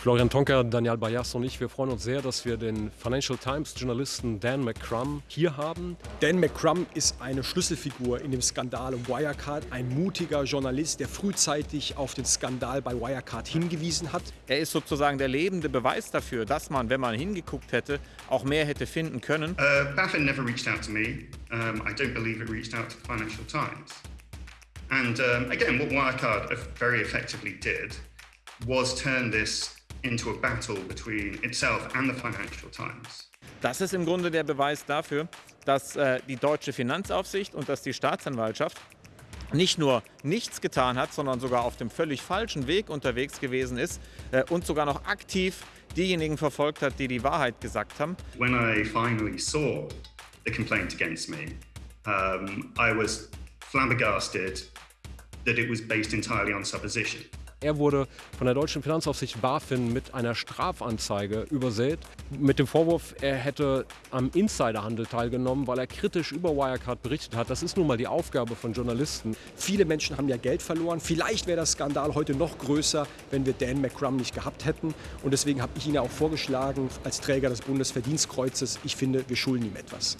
Florian Tonker, Daniel Bayas und ich, wir freuen uns sehr, dass wir den Financial Times Journalisten Dan McCrum hier haben. Dan McCrum ist eine Schlüsselfigur in dem Skandal um Wirecard, ein mutiger Journalist, der frühzeitig auf den Skandal bei Wirecard hingewiesen hat. Er ist sozusagen der lebende Beweis dafür, dass man, wenn man hingeguckt hätte, auch mehr hätte finden können. Uh, BaFin never reached out to me. Um, I don't believe it reached out to the Financial Times. And um, again, what Wirecard very effectively did was turn this into a battle between itself and the Financial Times. Das ist im Grunde der Beweis dafür, dass äh, die deutsche Finanzaufsicht und dass die Staatsanwaltschaft nicht nur nichts getan hat, sondern sogar auf dem völlig falschen Weg unterwegs gewesen ist äh, und sogar noch aktiv diejenigen verfolgt hat, die die Wahrheit gesagt haben. When I finally saw the complaint against me, um, I was flabbergasted that it was based entirely on supposition. Er wurde von der deutschen Finanzaufsicht BaFin mit einer Strafanzeige übersät, mit dem Vorwurf, er hätte am Insiderhandel teilgenommen, weil er kritisch über Wirecard berichtet hat. Das ist nun mal die Aufgabe von Journalisten. Viele Menschen haben ja Geld verloren. Vielleicht wäre das Skandal heute noch größer, wenn wir Dan McCrum nicht gehabt hätten. Und deswegen habe ich ihn ja auch vorgeschlagen als Träger des Bundesverdienstkreuzes. Ich finde, wir schulden ihm etwas.